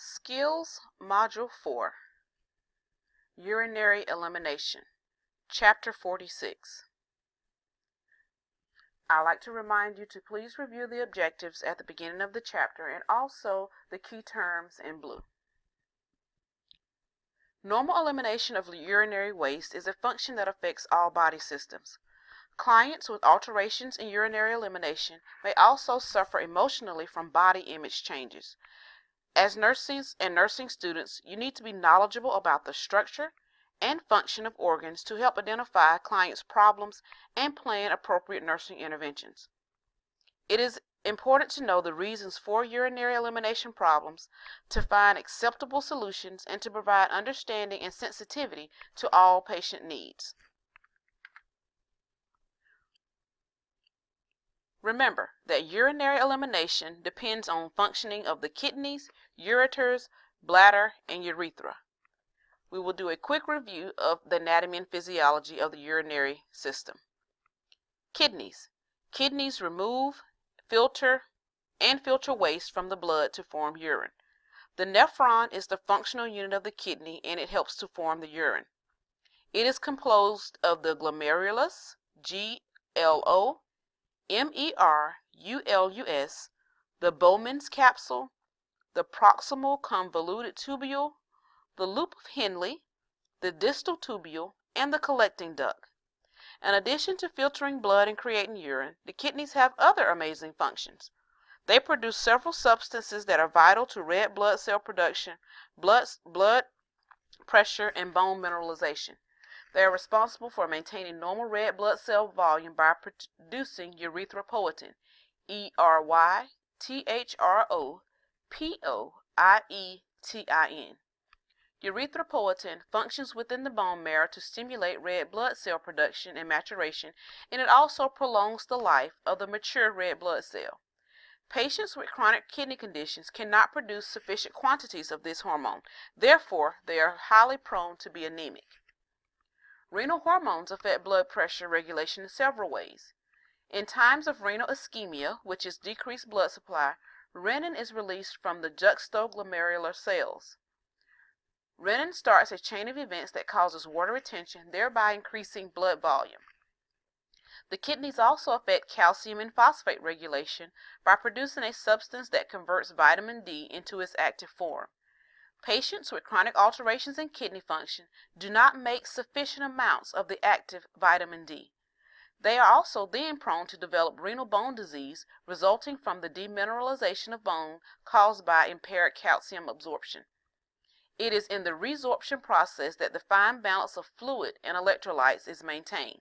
Skills Module 4 Urinary Elimination Chapter 46 I'd like to remind you to please review the objectives at the beginning of the chapter and also the key terms in blue. Normal elimination of urinary waste is a function that affects all body systems. Clients with alterations in urinary elimination may also suffer emotionally from body image changes. As nurses and nursing students, you need to be knowledgeable about the structure and function of organs to help identify clients' problems and plan appropriate nursing interventions. It is important to know the reasons for urinary elimination problems, to find acceptable solutions, and to provide understanding and sensitivity to all patient needs. Remember that urinary elimination depends on functioning of the kidneys, ureters, bladder, and urethra. We will do a quick review of the anatomy and physiology of the urinary system. Kidneys. Kidneys remove, filter, and filter waste from the blood to form urine. The nephron is the functional unit of the kidney and it helps to form the urine. It is composed of the glomerulus, G-L-O, M-E-R-U-L-U-S, the Bowman's capsule, the proximal convoluted tubule, the loop of Henle, the distal tubule, and the collecting duct. In addition to filtering blood and creating urine, the kidneys have other amazing functions. They produce several substances that are vital to red blood cell production, blood, blood pressure, and bone mineralization. They are responsible for maintaining normal red blood cell volume by producing erythropoietin, E R Y T H R O P O I E T I N. Erythropoietin functions within the bone marrow to stimulate red blood cell production and maturation, and it also prolongs the life of the mature red blood cell. Patients with chronic kidney conditions cannot produce sufficient quantities of this hormone. Therefore, they are highly prone to be anemic. Renal hormones affect blood pressure regulation in several ways. In times of renal ischemia, which is decreased blood supply, renin is released from the juxtaglomerular cells. Renin starts a chain of events that causes water retention, thereby increasing blood volume. The kidneys also affect calcium and phosphate regulation by producing a substance that converts vitamin D into its active form. Patients with chronic alterations in kidney function do not make sufficient amounts of the active vitamin D. They are also then prone to develop renal bone disease resulting from the demineralization of bone caused by impaired calcium absorption. It is in the resorption process that the fine balance of fluid and electrolytes is maintained.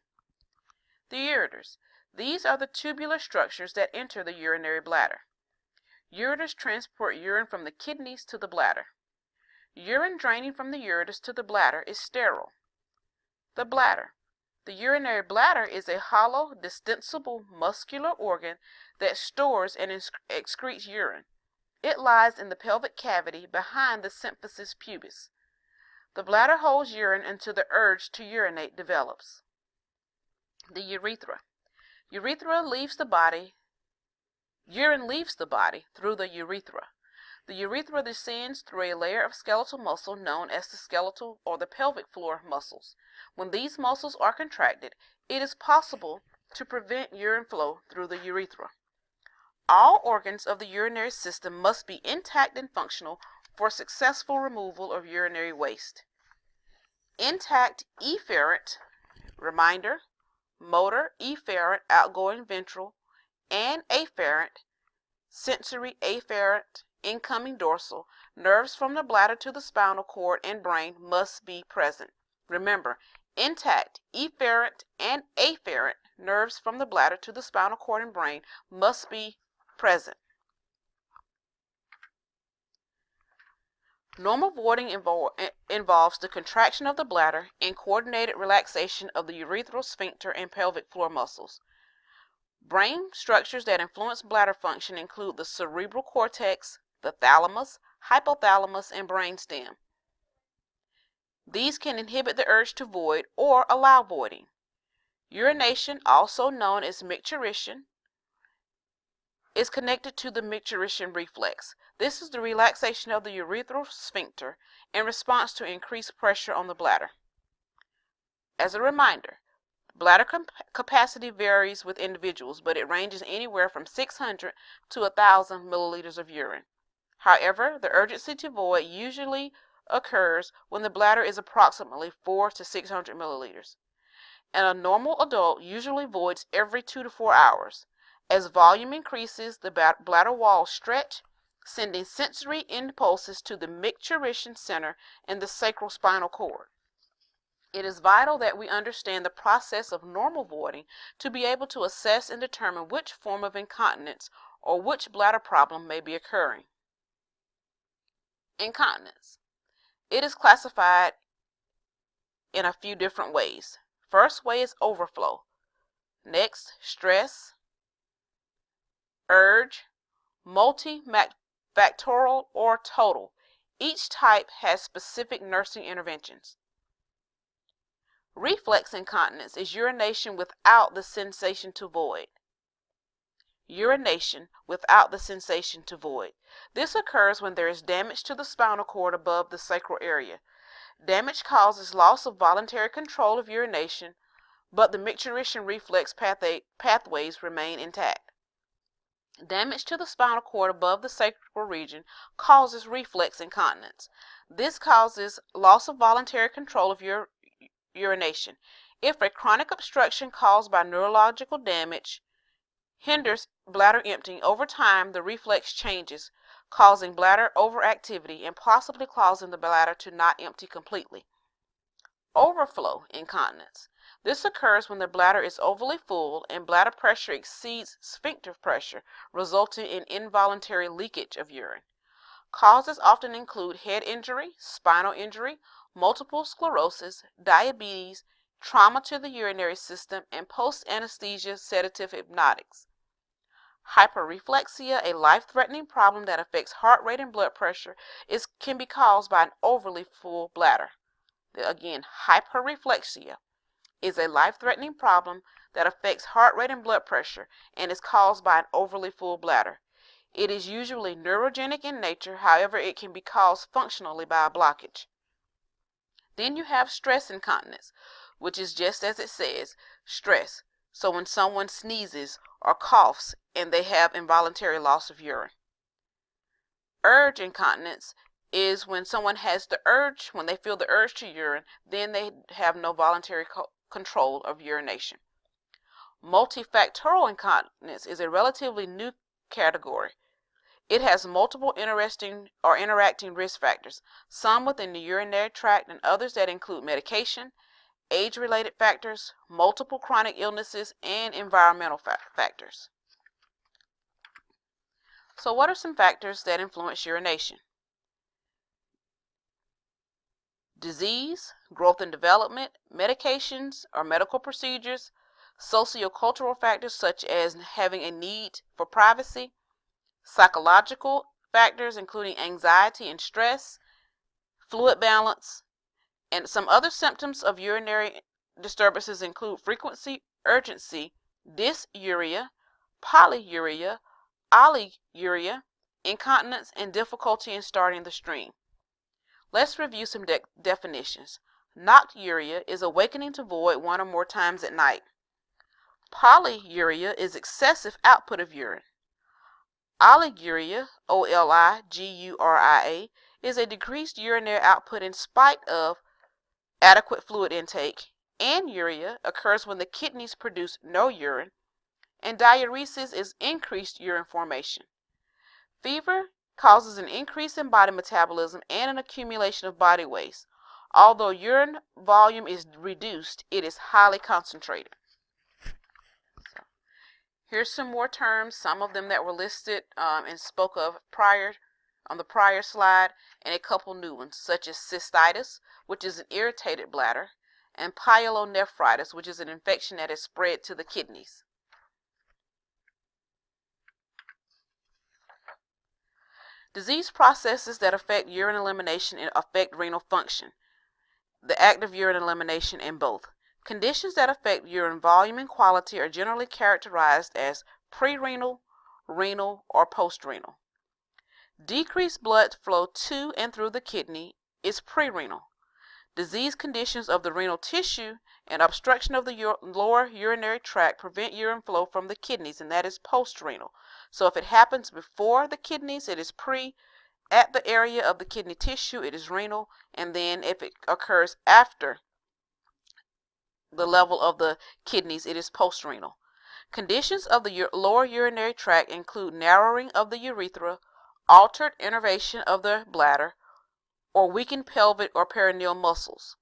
The ureters. These are the tubular structures that enter the urinary bladder. Ureters transport urine from the kidneys to the bladder. Urine draining from the ureters to the bladder is sterile. The bladder. The urinary bladder is a hollow, distensible muscular organ that stores and excretes urine. It lies in the pelvic cavity behind the symphysis pubis. The bladder holds urine until the urge to urinate develops. The urethra. Urethra leaves the body. Urine leaves the body through the urethra. The urethra descends through a layer of skeletal muscle known as the skeletal or the pelvic floor muscles. When these muscles are contracted, it is possible to prevent urine flow through the urethra. All organs of the urinary system must be intact and functional for successful removal of urinary waste. Intact efferent, reminder, motor efferent outgoing ventral, and afferent, sensory afferent, incoming dorsal, nerves from the bladder to the spinal cord and brain must be present. Remember, intact, efferent, and afferent nerves from the bladder to the spinal cord and brain must be present. Normal voiding invol involves the contraction of the bladder and coordinated relaxation of the urethral sphincter and pelvic floor muscles. Brain structures that influence bladder function include the cerebral cortex, the thalamus, hypothalamus, and brainstem. These can inhibit the urge to void or allow voiding. Urination, also known as micturition, is connected to the micturition reflex. This is the relaxation of the urethral sphincter in response to increased pressure on the bladder. As a reminder, bladder capacity varies with individuals, but it ranges anywhere from 600 to 1,000 milliliters of urine. However, the urgency to void usually occurs when the bladder is approximately 4 to 600 milliliters. And a normal adult usually voids every 2 to 4 hours. As volume increases, the bladder walls stretch, sending sensory impulses to the micturition center in the sacral spinal cord. It is vital that we understand the process of normal voiding to be able to assess and determine which form of incontinence or which bladder problem may be occurring. Incontinence. It is classified in a few different ways. First way is overflow. Next, stress, urge, multifactorial, or total. Each type has specific nursing interventions. Reflex incontinence is urination without the sensation to void. Urination without the sensation to void. This occurs when there is damage to the spinal cord above the sacral area. Damage causes loss of voluntary control of urination, but the micturition reflex pathways remain intact. Damage to the spinal cord above the sacral region causes reflex incontinence. This causes loss of voluntary control of ur urination. If a chronic obstruction caused by neurological damage hinders bladder emptying, over time the reflex changes, causing bladder overactivity and possibly causing the bladder to not empty completely. Overflow incontinence. This occurs when the bladder is overly full and bladder pressure exceeds sphincter pressure, resulting in involuntary leakage of urine. Causes often include head injury, spinal injury, multiple sclerosis, diabetes, trauma to the urinary system, and post-anesthesia sedative hypnotics. Hyperreflexia, a life-threatening problem that affects heart rate and blood pressure, is, can be caused by an overly full bladder. Again, hyperreflexia is a life-threatening problem that affects heart rate and blood pressure and is caused by an overly full bladder. It is usually neurogenic in nature, however, it can be caused functionally by a blockage. Then you have stress incontinence, which is just as it says, stress. So when someone sneezes or coughs and they have involuntary loss of urine. Urge incontinence is when someone has the urge, when they feel the urge to urine, then they have no voluntary co- control of urination. Multifactorial incontinence is a relatively new category. It has multiple interesting or interacting risk factors, some within the urinary tract and others that include medication, age-related factors, multiple chronic illnesses, and environmental fa factors. So what are some factors that influence urination? disease, growth and development, medications or medical procedures, sociocultural factors such as having a need for privacy, psychological factors including anxiety and stress, fluid balance, and some other symptoms of urinary disturbances include frequency, urgency, dysuria, polyuria, oliguria, incontinence, and difficulty in starting the stream. Let's review some de definitions. Nocturia is awakening to void one or more times at night. Polyuria is excessive output of urine. Oliguria, O-L-I-G-U-R-I-A, is a decreased urinary output in spite of adequate fluid intake. Anuria occurs when the kidneys produce no urine. And diuresis is increased urine formation. Fever causes an increase in body metabolism and an accumulation of body waste. Although urine volume is reduced, it is highly concentrated. Here's some more terms, some of them that were listed um, and spoke of prior on the prior slide, and a couple new ones, such as cystitis, which is an irritated bladder, and pyelonephritis, which is an infection that has spread to the kidneys. Disease processes that affect urine elimination and affect renal function, the act of urine elimination in both. Conditions that affect urine volume and quality are generally characterized as prerenal renal, or postrenal. Decreased blood flow to and through the kidney is prerenal. Disease conditions of the renal tissue and obstruction of the lower urinary tract prevent urine flow from the kidneys, and that is postrenal. So if it happens before the kidneys, it is pre. At the area of the kidney tissue, it is renal, and then if it occurs after the level of the kidneys, it is postrenal. Conditions of the lower urinary tract include narrowing of the urethra, altered innervation of the bladder, or weakened pelvic or perineal muscles.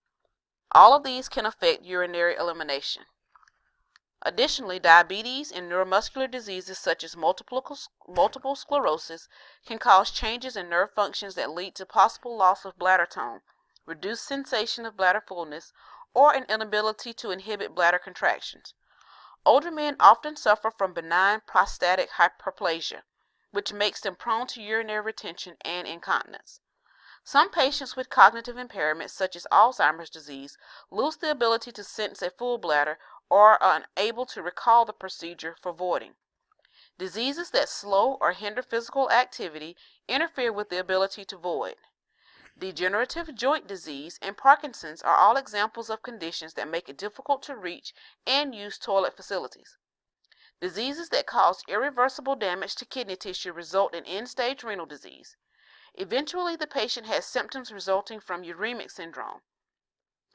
All of these can affect urinary elimination. Additionally, diabetes and neuromuscular diseases such as multiple, multiple sclerosis can cause changes in nerve functions that lead to possible loss of bladder tone, reduced sensation of bladder fullness, or an inability to inhibit bladder contractions. Older men often suffer from benign prostatic hyperplasia, which makes them prone to urinary retention and incontinence. Some patients with cognitive impairments, such as Alzheimer's disease, lose the ability to sense a full bladder or are unable to recall the procedure for voiding. Diseases that slow or hinder physical activity interfere with the ability to void. Degenerative joint disease and Parkinson's are all examples of conditions that make it difficult to reach and use toilet facilities. Diseases that cause irreversible damage to kidney tissue result in end stage renal disease. Eventually, the patient has symptoms resulting from uremic syndrome,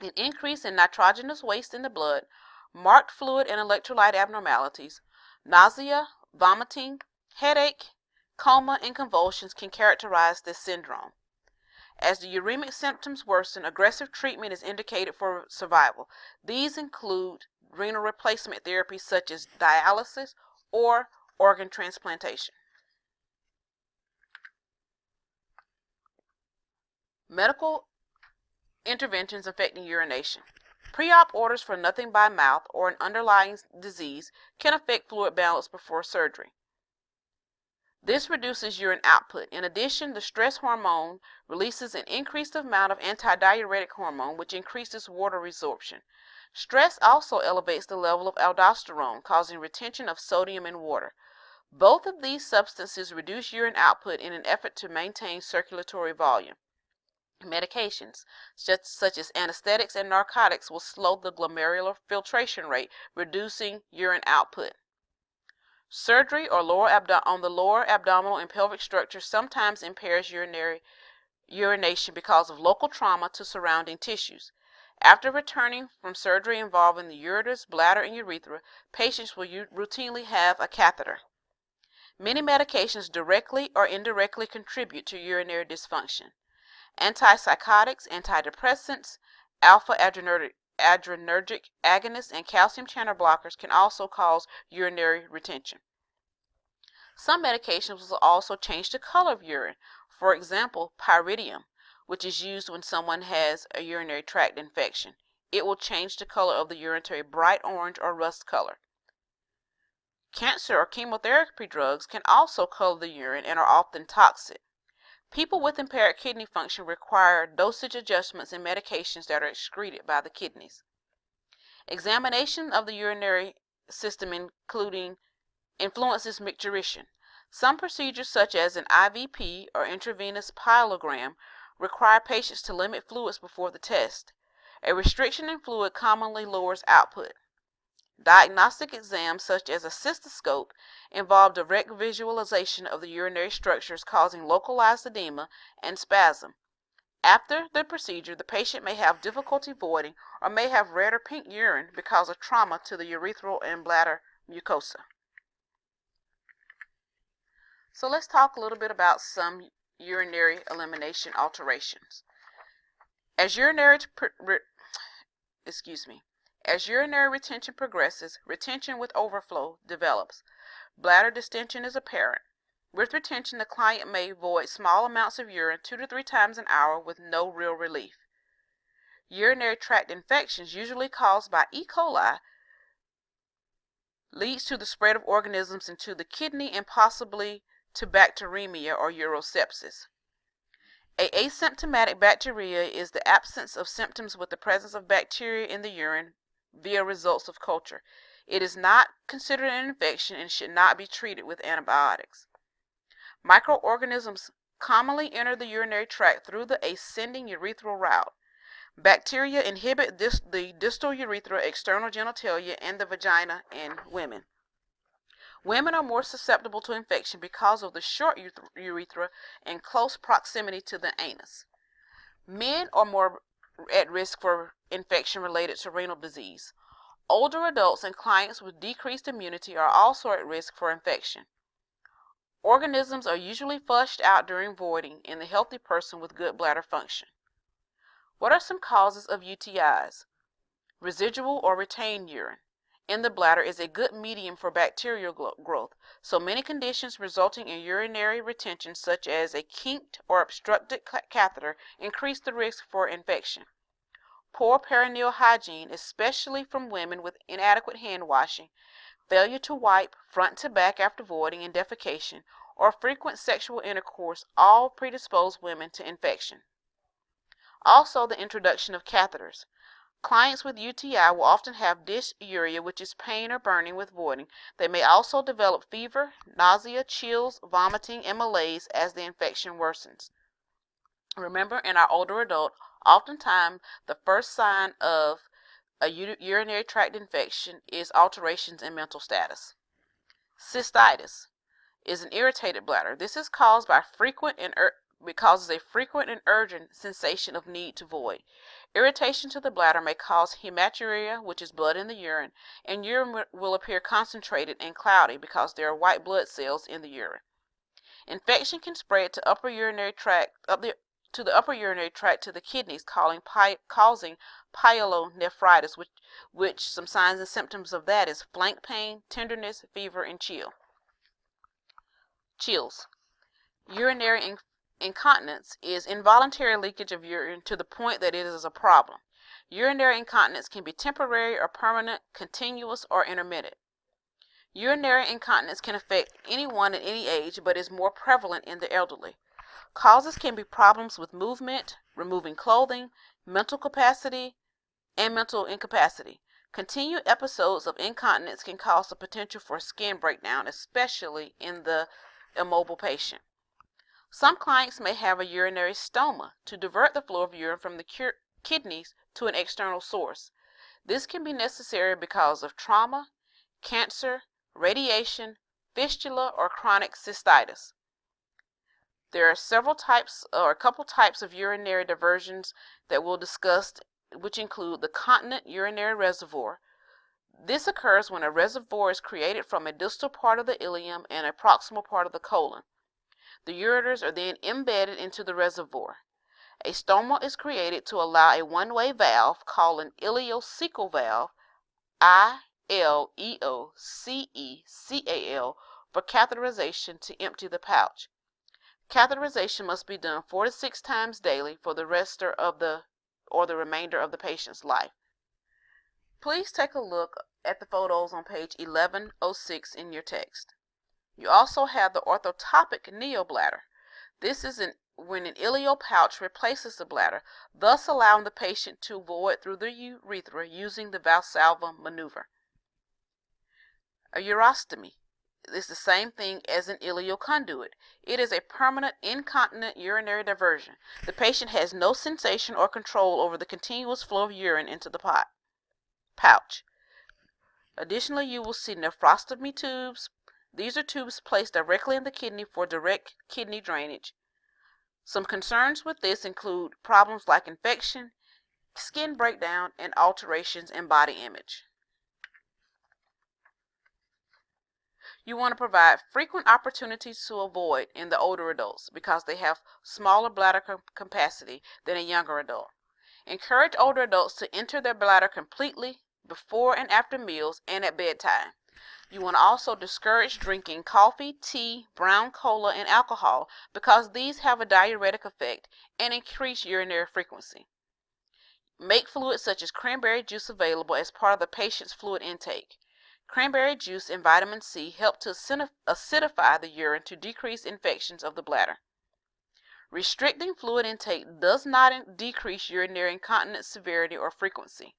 an increase in nitrogenous waste in the blood, marked fluid and electrolyte abnormalities, nausea, vomiting, headache, coma, and convulsions can characterize this syndrome. As the uremic symptoms worsen, aggressive treatment is indicated for survival. These include renal replacement therapy such as dialysis or organ transplantation. Medical interventions affecting urination. Pre-op orders for nothing by mouth or an underlying disease can affect fluid balance before surgery. This reduces urine output. In addition, the stress hormone releases an increased amount of antidiuretic hormone, which increases water resorption. Stress also elevates the level of aldosterone, causing retention of sodium in water. Both of these substances reduce urine output in an effort to maintain circulatory volume. Medications, such, such as anesthetics and narcotics, will slow the glomerular filtration rate, reducing urine output. Surgery or lower on the lower abdominal and pelvic structure sometimes impairs urinary urination because of local trauma to surrounding tissues. After returning from surgery involving the ureters, bladder, and urethra, patients will routinely have a catheter. Many medications directly or indirectly contribute to urinary dysfunction. Antipsychotics, antidepressants, alpha adrenergic, adrenergic agonists, and calcium channel blockers can also cause urinary retention. Some medications will also change the color of urine. For example, pyridium, which is used when someone has a urinary tract infection. It will change the color of the urine to a bright orange or rust color. Cancer or chemotherapy drugs can also color the urine and are often toxic. People with impaired kidney function require dosage adjustments in medications that are excreted by the kidneys. Examination of the urinary system including influences micturition. Some procedures such as an IVP or intravenous pyelogram require patients to limit fluids before the test. A restriction in fluid commonly lowers output. Diagnostic exams such as a cystoscope involve direct visualization of the urinary structures causing localized edema and spasm. After the procedure, the patient may have difficulty voiding or may have red or pink urine because of trauma to the urethral and bladder mucosa. So let's talk a little bit about some urinary elimination alterations. As urinary excuse me, as urinary retention progresses, retention with overflow develops. Bladder distension is apparent. With retention, the client may void small amounts of urine two to three times an hour with no real relief. Urinary tract infections, usually caused by E. coli, leads to the spread of organisms into the kidney and possibly to bacteremia or urosepsis. A asymptomatic bacteriuria is the absence of symptoms with the presence of bacteria in the urine via results of culture. It is not considered an infection and should not be treated with antibiotics. Microorganisms commonly enter the urinary tract through the ascending urethral route. Bacteria inhibit this, the distal urethra, external genitalia, and the vagina in women. Women are more susceptible to infection because of the short urethra and close proximity to the anus. Men are more at risk for infection related to renal disease. Older adults and clients with decreased immunity are also at risk for infection. Organisms are usually flushed out during voiding in the healthy person with good bladder function. What are some causes of UTIs? Residual or retained urine in the bladder is a good medium for bacterial growth, so many conditions resulting in urinary retention, such as a kinked or obstructed catheter, increase the risk for infection. Poor perineal hygiene, especially from women with inadequate hand washing, failure to wipe front to back after voiding and defecation, or frequent sexual intercourse all predispose women to infection. Also, the introduction of catheters. Clients with UTI will often have dysuria, which is pain or burning with voiding. They may also develop fever, nausea, chills, vomiting, and malaise as the infection worsens. Remember, in our older adult, oftentimes the first sign of a urinary tract infection is alterations in mental status. Cystitis is an irritated bladder. This is caused by frequent and er, it causes a frequent and urgent sensation of need to void. Irritation to the bladder may cause hematuria, which is blood in the urine, and urine will appear concentrated and cloudy because there are white blood cells in the urine. Infection can spread to upper urinary tract up the to the upper urinary tract to the kidneys, causing, pyelonephritis, which, which some signs and symptoms of that is flank pain, tenderness, fever, and chill. Chills. Urinary Incontinence is involuntary leakage of urine to the point that it is a problem. Urinary incontinence can be temporary or permanent, continuous or intermittent. Urinary incontinence can affect anyone at any age but is more prevalent in the elderly. Causes can be problems with movement, removing clothing, mental capacity, and mental incapacity. Continued episodes of incontinence can cause the potential for skin breakdown, especially in the immobile patient. Some clients may have a urinary stoma to divert the flow of urine from the kidneys to an external source. This can be necessary because of trauma, cancer, radiation, fistula, or chronic cystitis. There are several types or a couple types of urinary diversions that we'll discuss which include the continent urinary reservoir. This occurs when a reservoir is created from a distal part of the ileum and a proximal part of the colon. The ureters are then embedded into the reservoir. A stoma is created to allow a one-way valve called an ileocecal valve, I-L-E-O-C-E-C-A-L, for catheterization to empty the pouch. Catheterization must be done four to six times daily for the rest of the or the remainder of the patient's life. Please take a look at the photos on page 1106 in your text. You also have the orthotopic neobladder. This is an, when an ileal pouch replaces the bladder, thus allowing the patient to void through the urethra using the Valsalva maneuver. A urostomy is the same thing as an ileal conduit. It is a permanent incontinent urinary diversion. The patient has no sensation or control over the continuous flow of urine into the pot, pouch. Additionally, you will see nephrostomy tubes, these are tubes placed directly in the kidney for direct kidney drainage. Some concerns with this include problems like infection, skin breakdown, and alterations in body image. You want to provide frequent opportunities to avoid in the older adults because they have smaller bladder capacity than a younger adult. Encourage older adults to enter their bladder completely before and after meals and at bedtime. You want to also discourage drinking coffee, tea, brown cola, and alcohol because these have a diuretic effect and increase urinary frequency. Make fluids such as cranberry juice available as part of the patient's fluid intake. Cranberry juice and vitamin C help to acidify the urine to decrease infections of the bladder. Restricting fluid intake does not decrease urinary incontinence severity or frequency.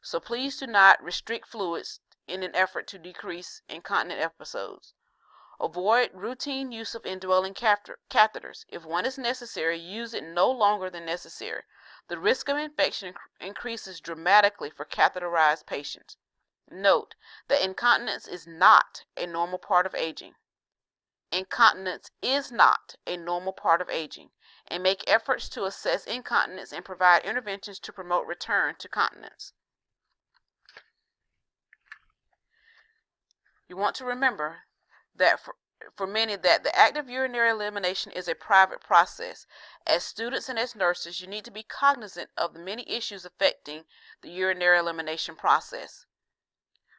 So please do not restrict fluids in an effort to decrease incontinent episodes. Avoid routine use of indwelling catheters. If one is necessary, use it no longer than necessary. The risk of infection increases dramatically for catheterized patients. Note that incontinence is not a normal part of aging. Incontinence is not a normal part of aging, and make efforts to assess incontinence and provide interventions to promote return to continence. You want to remember that for, for many that the act of urinary elimination is a private process. As students and as nurses, you need to be cognizant of the many issues affecting the urinary elimination process.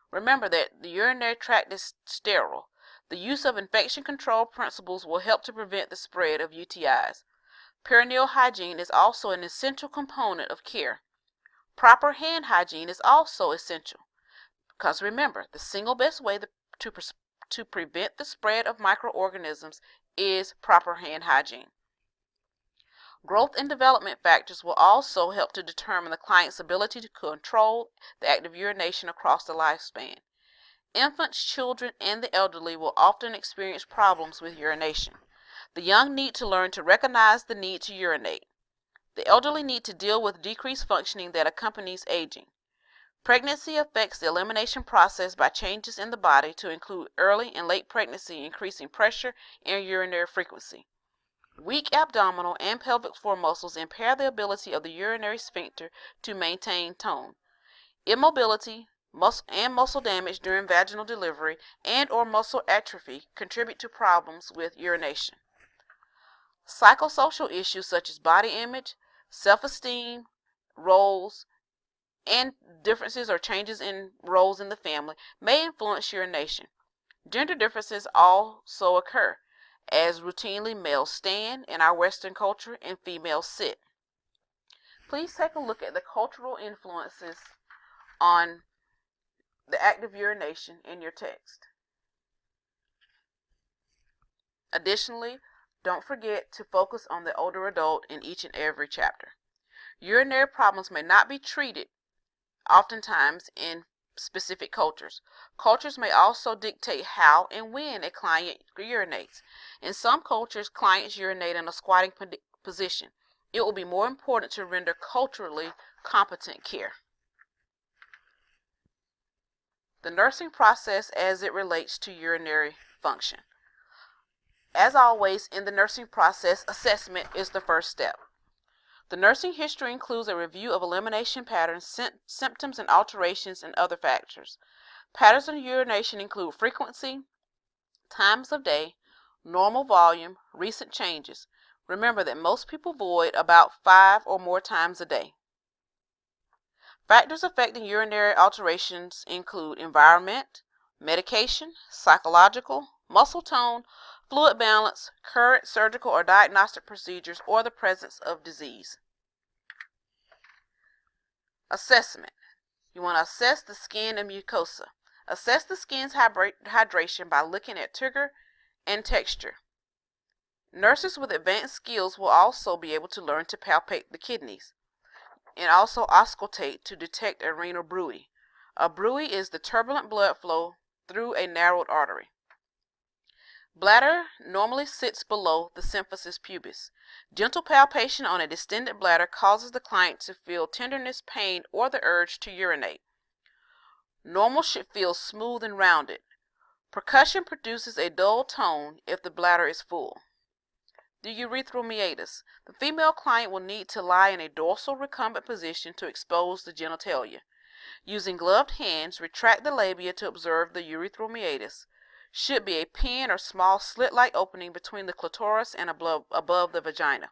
Remember that the urinary tract is sterile. The use of infection control principles will help to prevent the spread of UTIs. Perineal hygiene is also an essential component of care. Proper hand hygiene is also essential because remember, the single best way to to prevent the spread of microorganisms is proper hand hygiene. Growth and development factors will also help to determine the client's ability to control the act of urination across the lifespan. Infants, children, and the elderly will often experience problems with urination. The young need to learn to recognize the need to urinate. The elderly need to deal with decreased functioning that accompanies aging. Pregnancy affects the elimination process by changes in the body to include early and late pregnancy increasing pressure and urinary frequency. Weak abdominal and pelvic floor muscles impair the ability of the urinary sphincter to maintain tone. Immobility muscle and muscle damage during vaginal delivery and or muscle atrophy contribute to problems with urination. Psychosocial issues such as body image, self-esteem, roles, and differences or changes in roles in the family may influence urination. Gender differences also occur, as routinely males stand in our Western culture and females sit. Please take a look at the cultural influences on the act of urination in your text. Additionally, don't forget to focus on the older adult in each and every chapter. Urinary problems may not be treated oftentimes in specific cultures. Cultures may also dictate how and when a client urinates. In some cultures, clients urinate in a squatting position. It will be more important to render culturally competent care. The nursing process as it relates to urinary function. As always, in the nursing process, assessment is the first step. The nursing history includes a review of elimination patterns, symptoms, and alterations and other factors. Patterns of urination include frequency, times of day, normal volume, recent changes. Remember that most people void about five or more times a day. Factors affecting urinary alterations include environment, medication, psychological, muscle tone, fluid balance, current surgical or diagnostic procedures, or the presence of disease. Assessment. You want to assess the skin and mucosa. Assess the skin's hydration by looking at turgor and texture. Nurses with advanced skills will also be able to learn to palpate the kidneys and also auscultate to detect a renal bruit. A bruit is the turbulent blood flow through a narrowed artery. Bladder normally sits below the symphysis pubis. Gentle palpation on a distended bladder causes the client to feel tenderness, pain, or the urge to urinate. Normal should feel smooth and rounded. Percussion produces a dull tone if the bladder is full. The urethral meatus. The female client will need to lie in a dorsal recumbent position to expose the genitalia. Using gloved hands, retract the labia to observe the urethral meatus should be a pin or small slit-like opening between the clitoris and above, above the vagina.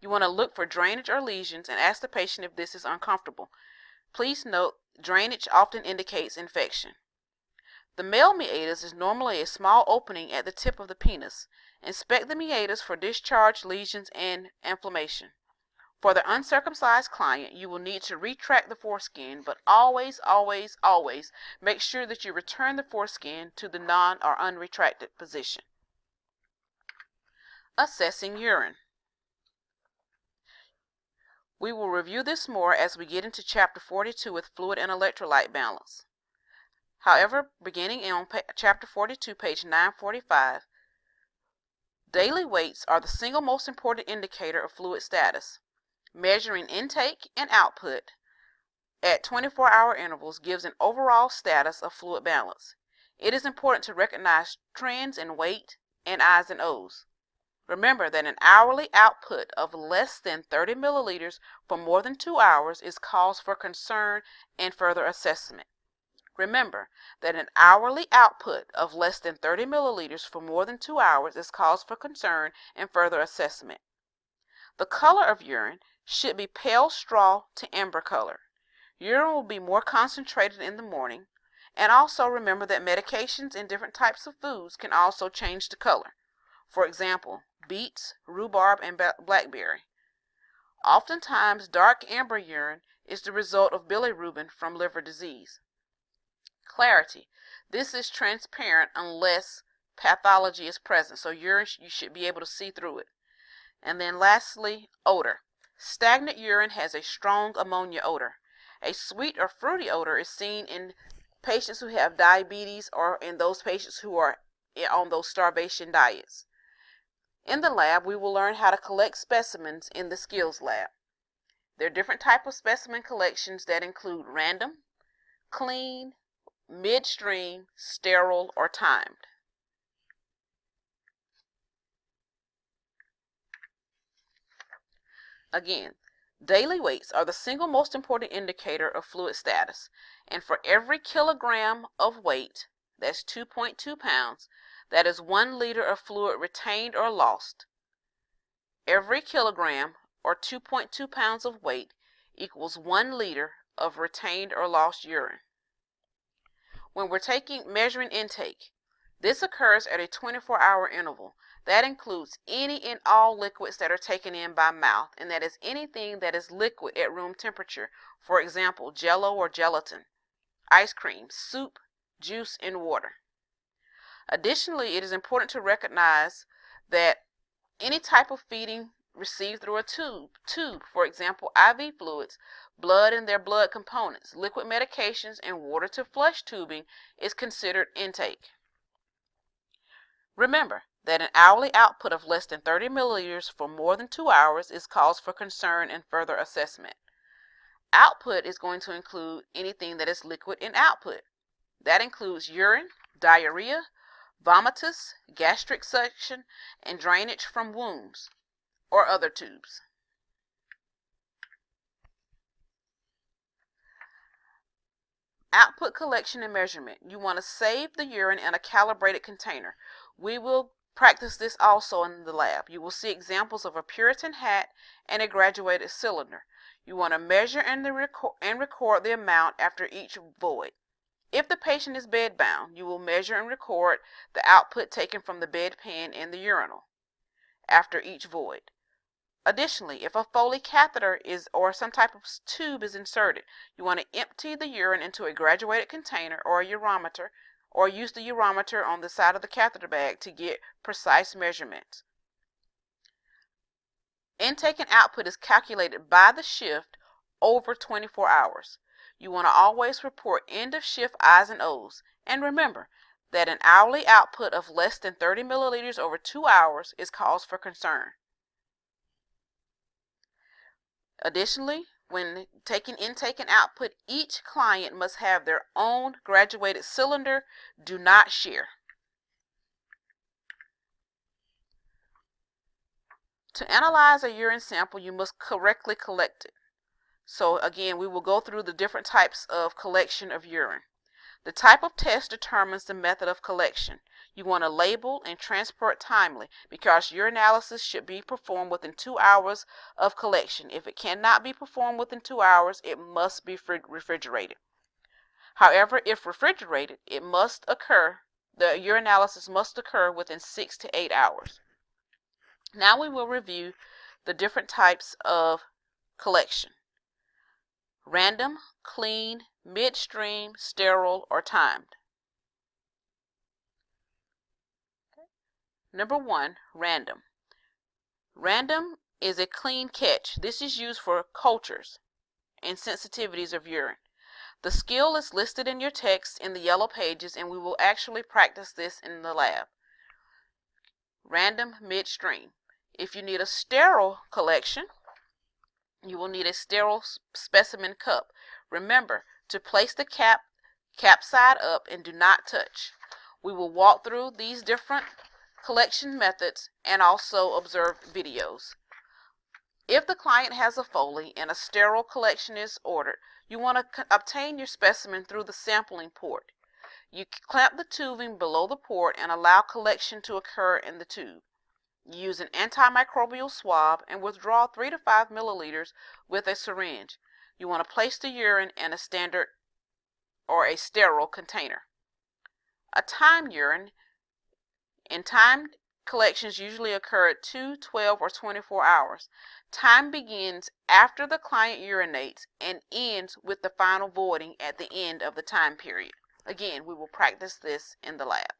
You want to look for drainage or lesions and ask the patient if this is uncomfortable. Please note, drainage often indicates infection. The male meatus is normally a small opening at the tip of the penis. Inspect the meatus for discharge, lesions, and inflammation. For the uncircumcised client, you will need to retract the foreskin, but always, always, always make sure that you return the foreskin to the non or unretracted position. Assessing urine. We will review this more as we get into chapter 42 with fluid and electrolyte balance. However, beginning on chapter 42, page 945, daily weights are the single most important indicator of fluid status. Measuring intake and output at 24 hour intervals gives an overall status of fluid balance. It is important to recognize trends in weight and I's and O's. Remember that an hourly output of less than 30 milliliters for more than two hours is cause for concern and further assessment. Remember that an hourly output of less than 30 milliliters for more than two hours is cause for concern and further assessment. The color of urine should be pale straw to amber color. Urine will be more concentrated in the morning. And also remember that medications and different types of foods can also change the color. For example, beets, rhubarb, and blackberry. Oftentimes, dark amber urine is the result of bilirubin from liver disease. Clarity. This is transparent unless pathology is present. So urine, you should be able to see through it. And then lastly, odor. Stagnant urine has a strong ammonia odor. A sweet or fruity odor is seen in patients who have diabetes or in those patients who are on those starvation diets. In the lab, we will learn how to collect specimens in the skills lab. There are different type of specimen collections that include random, clean, midstream, sterile, or timed. Again, Daily weights are the single most important indicator of fluid status, and for every kilogram of weight, that's 2.2 pounds, that is 1 liter of fluid retained or lost. Every kilogram or 2.2 pounds of weight equals 1 liter of retained or lost urine. When we're taking measuring intake, this occurs at a 24 hour interval. That includes any and all liquids that are taken in by mouth, and that is anything that is liquid at room temperature. For example, jello or gelatin, ice cream, soup, juice, and water. Additionally, it is important to recognize that any type of feeding received through a tube, tube, for example, IV fluids, blood and their blood components, liquid medications, and water to flush tubing is considered intake. Remember, that an hourly output of less than 30 milliliters for more than two hours is cause for concern and further assessment. Output is going to include anything that is liquid in output. That includes urine, diarrhea, vomitus, gastric suction, and drainage from wounds or other tubes. Output collection and measurement. You want to save the urine in a calibrated container. We will Practice this also in the lab. You will see examples of a Puritan hat and a graduated cylinder. You want to measure and, record, and record the amount after each void. If the patient is bedbound, you will measure and record the output taken from the bedpan and the urinal after each void. Additionally, if a Foley catheter is or some type of tube is inserted, you want to empty the urine into a graduated container or a urometer or use the urometer on the side of the catheter bag to get precise measurements. Intake and output is calculated by the shift over 24 hours. You want to always report end of shift I's and O's. And remember that an hourly output of less than 30 milliliters over two hours is cause for concern. Additionally, when taking intake and output, each client must have their own graduated cylinder. Do not share. To analyze a urine sample, you must correctly collect it. So again, we will go through the different types of collection of urine. The type of test determines the method of collection. You want to label and transport timely because urinalysis should be performed within two hours of collection. If it cannot be performed within two hours, it must be refrigerated. However, if refrigerated, it must occur, the urinalysis must occur within six to eight hours. Now we will review the different types of collection. Random, clean, midstream, sterile, or timed. Number one, random. Random is a clean catch. This is used for cultures and sensitivities of urine. The skill is listed in your text in the yellow pages and we will actually practice this in the lab. Random midstream. If you need a sterile collection, you will need a sterile specimen cup. Remember to place the cap cap side up and do not touch. We will walk through these different collection methods and also observe videos. If the client has a Foley and a sterile collection is ordered, you want to obtain your specimen through the sampling port. You clamp the tubing below the port and allow collection to occur in the tube. Use an antimicrobial swab and withdraw 3 to 5 milliliters with a syringe. You want to place the urine in a standard or a sterile container. A timed urine in timed collections usually occur at 2, 12, or 24 hours. Time begins after the client urinates and ends with the final voiding at the end of the time period. Again, we will practice this in the lab.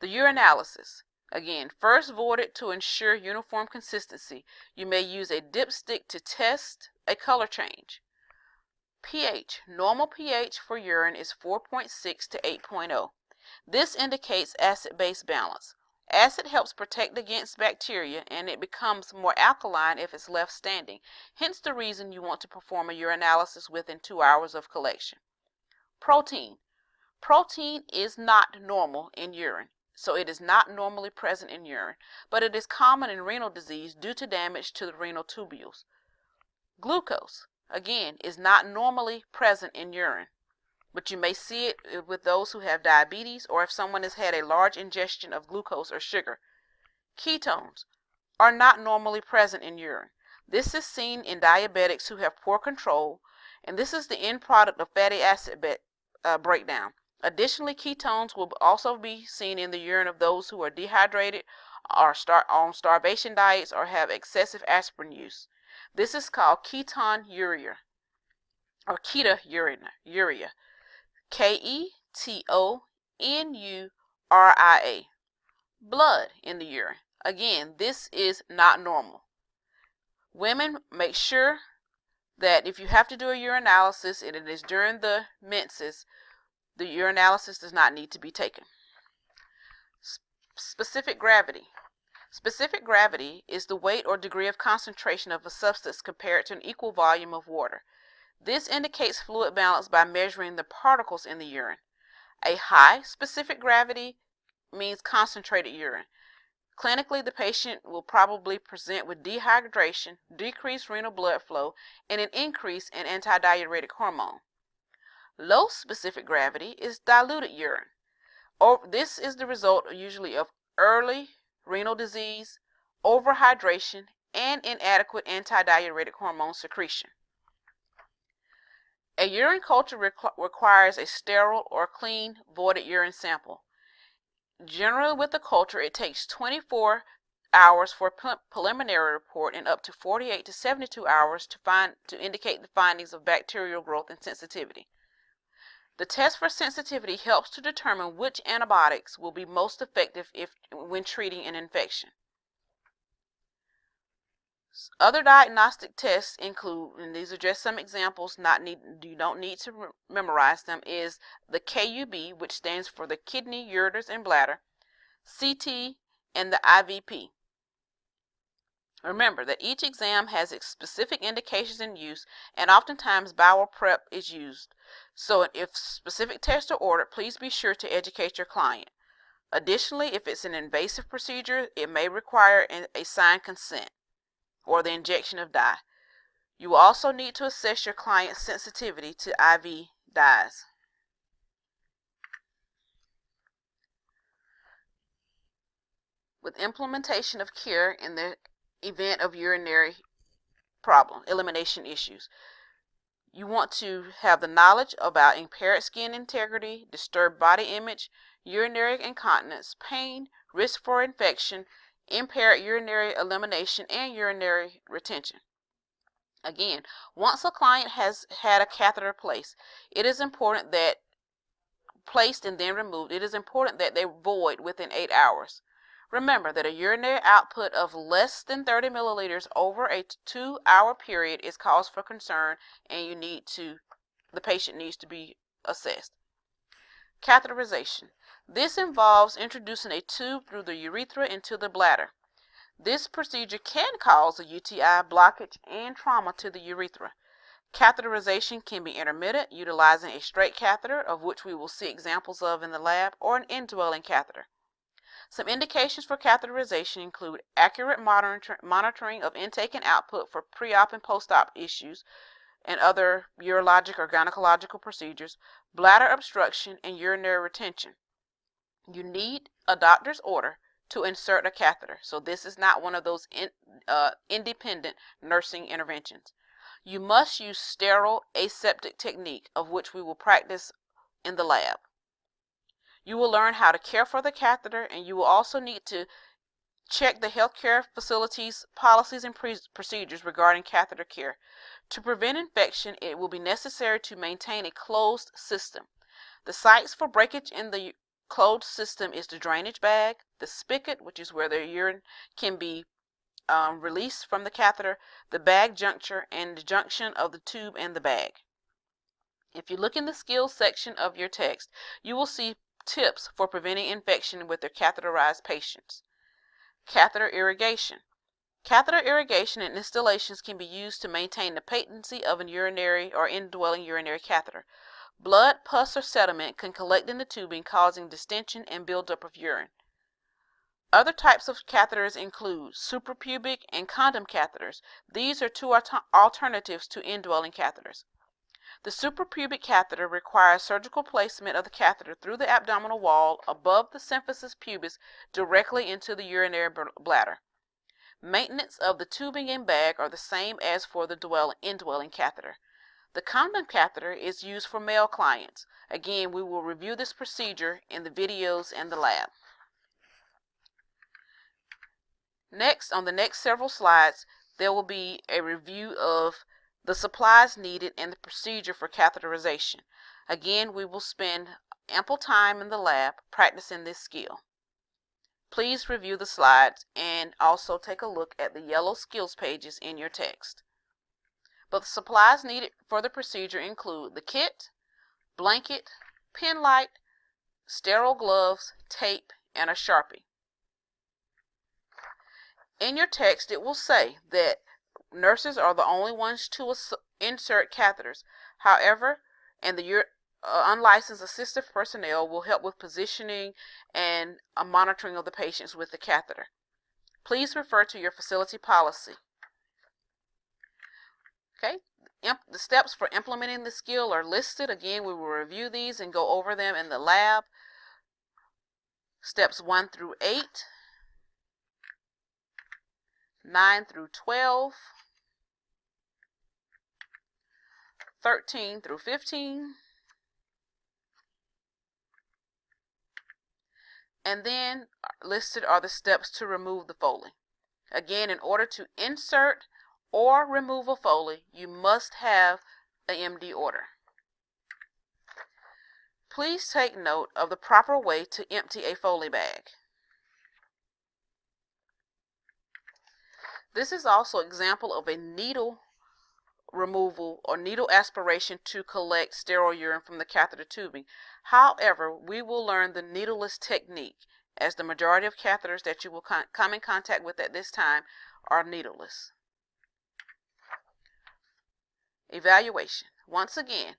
The urinalysis. Again, first voided to ensure uniform consistency. You may use a dipstick to test a color change pH. Normal pH for urine is 4.6 to 8.0. This indicates acid-base balance. Acid helps protect against bacteria and it becomes more alkaline if it's left standing. Hence the reason you want to perform a urinalysis within two hours of collection. Protein. Protein is not normal in urine, so it is not normally present in urine, but it is common in renal disease due to damage to the renal tubules. Glucose again, is not normally present in urine, but you may see it with those who have diabetes or if someone has had a large ingestion of glucose or sugar. Ketones are not normally present in urine. This is seen in diabetics who have poor control, and this is the end product of fatty acid uh, breakdown. Additionally, ketones will also be seen in the urine of those who are dehydrated, are star on starvation diets, or have excessive aspirin use. This is called ketonuria or ketonuria. K E T O N U R I A. Blood in the urine. Again, this is not normal. Women, make sure that if you have to do a urinalysis and it is during the menses, the urinalysis does not need to be taken. Specific gravity. Specific gravity is the weight or degree of concentration of a substance compared to an equal volume of water. This indicates fluid balance by measuring the particles in the urine. A high specific gravity means concentrated urine. Clinically, the patient will probably present with dehydration, decreased renal blood flow, and an increase in antidiuretic hormone. Low specific gravity is diluted urine. Or this is the result usually of early renal disease, overhydration, and inadequate antidiuretic hormone secretion. A urine culture requ requires a sterile or clean voided urine sample. Generally with the culture, it takes 24 hours for a preliminary report and up to 48 to 72 hours to find to indicate the findings of bacterial growth and sensitivity. The test for sensitivity helps to determine which antibiotics will be most effective if, when treating an infection. Other diagnostic tests include, and these are just some examples, not need, you don't need to memorize them, is the KUB, which stands for the kidney, ureters, and bladder, CT, and the IVP. Remember that each exam has its specific indications and use, and oftentimes bowel prep is used. So if specific tests are ordered, please be sure to educate your client. Additionally, if it's an invasive procedure, it may require a signed consent or the injection of dye. You will also need to assess your client's sensitivity to IV dyes. With implementation of care in the event of urinary problem, elimination issues. You want to have the knowledge about impaired skin integrity, disturbed body image, urinary incontinence, pain, risk for infection, impaired urinary elimination, and urinary retention. Again, once a client has had a catheter placed, it is important that placed and then removed, it is important that they void within eight hours. Remember that a urinary output of less than 30 milliliters over a two hour period is cause for concern and you need to, the patient needs to be assessed. Catheterization. This involves introducing a tube through the urethra into the bladder. This procedure can cause a UTI, blockage, and trauma to the urethra. Catheterization can be intermittent, utilizing a straight catheter, of which we will see examples of in the lab, or an indwelling catheter. Some indications for catheterization include accurate monitoring of intake and output for pre-op and post-op issues and other urologic or gynecological procedures, bladder obstruction, and urinary retention. You need a doctor's order to insert a catheter, so this is not one of those in, uh, independent nursing interventions. You must use sterile aseptic technique, of which we will practice in the lab. You will learn how to care for the catheter and you will also need to check the healthcare facilities policies and procedures regarding catheter care. To prevent infection, it will be necessary to maintain a closed system. The sites for breakage in the closed system is the drainage bag, the spigot, which is where the urine can be um, released from the catheter, the bag juncture, and the junction of the tube and the bag. If you look in the skills section of your text, you will see tips for preventing infection with their catheterized patients. Catheter irrigation. Catheter irrigation and installations can be used to maintain the patency of an urinary or indwelling urinary catheter. Blood, pus, or sediment can collect in the tubing, causing distension and buildup of urine. Other types of catheters include suprapubic and condom catheters. These are two alternatives to indwelling catheters. The suprapubic catheter requires surgical placement of the catheter through the abdominal wall above the symphysis pubis directly into the urinary bladder. Maintenance of the tubing and bag are the same as for the dwell, indwelling catheter. The condom catheter is used for male clients. Again, we will review this procedure in the videos and the lab. Next, on the next several slides, there will be a review of the supplies needed, and the procedure for catheterization. Again, we will spend ample time in the lab practicing this skill. Please review the slides and also take a look at the yellow skills pages in your text. But the supplies needed for the procedure include the kit, blanket, pen light, sterile gloves, tape, and a Sharpie. In your text, it will say that Nurses are the only ones to insert catheters. However, and the uh, unlicensed assistive personnel will help with positioning and uh, monitoring of the patients with the catheter. Please refer to your facility policy. Okay, the steps for implementing the skill are listed. Again, we will review these and go over them in the lab. Steps 1 through 8, 9 through 12, 13 through 15. And then listed are the steps to remove the Foley. Again, in order to insert or remove a Foley, you must have an MD order. Please take note of the proper way to empty a Foley bag. This is also example of a needle removal or needle aspiration to collect sterile urine from the catheter tubing. However, we will learn the needleless technique as the majority of catheters that you will come in contact with at this time are needleless. Evaluation. Once again,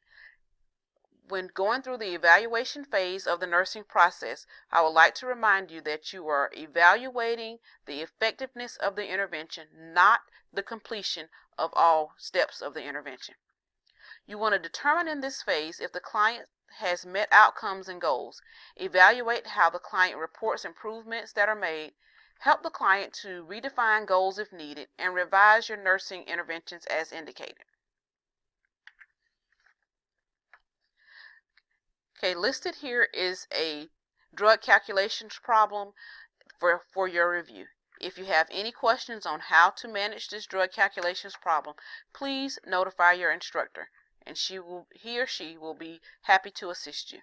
when going through the evaluation phase of the nursing process, I would like to remind you that you are evaluating the effectiveness of the intervention, not the completion of all steps of the intervention. You want to determine in this phase if the client has met outcomes and goals, evaluate how the client reports improvements that are made, help the client to redefine goals if needed, and revise your nursing interventions as indicated. Okay, listed here is a drug calculations problem for, for your review. If you have any questions on how to manage this drug calculations problem, please notify your instructor and she will, he or she will be happy to assist you.